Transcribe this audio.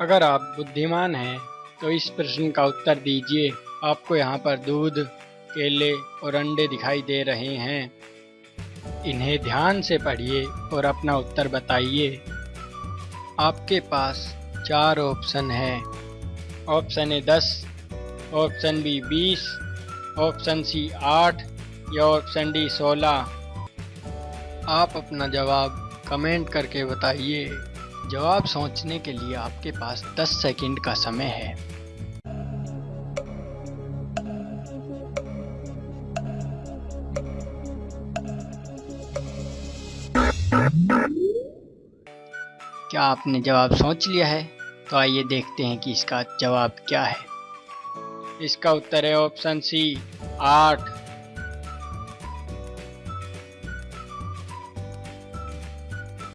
अगर आप बुद्धिमान हैं तो इस प्रश्न का उत्तर दीजिए। आपको यहाँ पर दूध, केले और अंडे दिखाई दे रहे हैं। इन्हें ध्यान से पढ़िए और अपना उत्तर बताइए। आपके पास चार ऑप्शन है। ऑप्शन ए दस, ऑप्शन बी बीस, ऑप्शन सी आठ या ऑप्शन डी सोलह। आप अपना जवाब कमेंट करके बताइए। जवाब सोचने के लिए आपके पास 10 सेकंड का समय है। क्या आपने जवाब सोच लिया है? तो आइए देखते हैं कि इसका जवाब क्या है। इसका उत्तर है ऑप्शन सी, आठ।